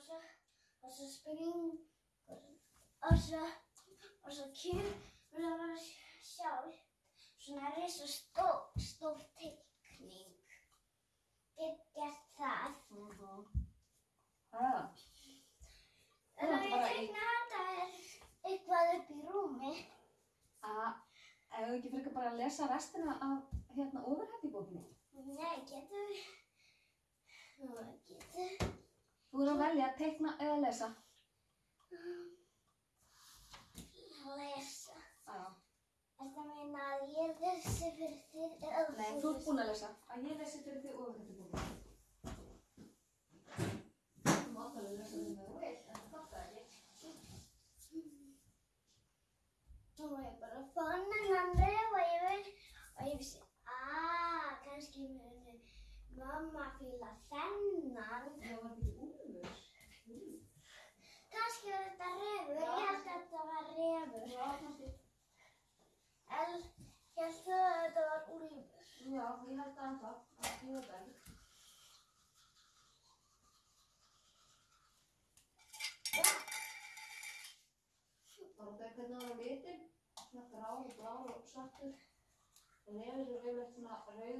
og svo, og svo springur og svo, og svo kemur það bara sjálf svona risa stór, stór teikning. Get gert það. Mhm. Það. En ert ég teikna þetta er eitthvað upp í rúmi. Að, ef þú ekki frekar bara að lesa restina af hérna ofurhættibókinni. Nei, getur við, nú að velja að teikna eða lesa. lesa. Já. Þetta meina að ég lesi fyrir þér eða Nei, þú ert búin að lesa. Að ég lesi fyrir þig ofurhættibókinni. Þú mátt alveg lesa fyrir mig þú vilt, en það er ekki. Nú er ég bara fann hennan ref og ég veit og ég vissi, aaa, kannski muni mamma fíla þennan. Það var ekki úrlur. Kannski var þetta refur, ég held að þetta var refur. Já, kannski. En ég held að þetta var úlfur. Já, ég held að ennþá. Að ég veit það ekki. Bara það hvernig það var litin. Svona grár og blár og svartur. Og nefnir er yfirleitt svona rauður og